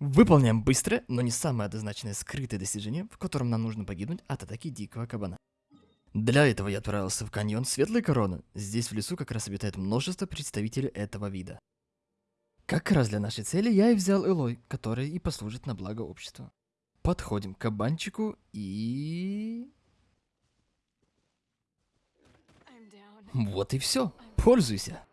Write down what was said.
Выполняем быстрое, но не самое однозначное скрытое достижение, в котором нам нужно погибнуть от атаки дикого кабана. Для этого я отправился в каньон Светлой Короны. Здесь в лесу как раз обитает множество представителей этого вида. Как раз для нашей цели я и взял Элой, который и послужит на благо общества. Подходим к кабанчику и... Вот и все. Пользуйся.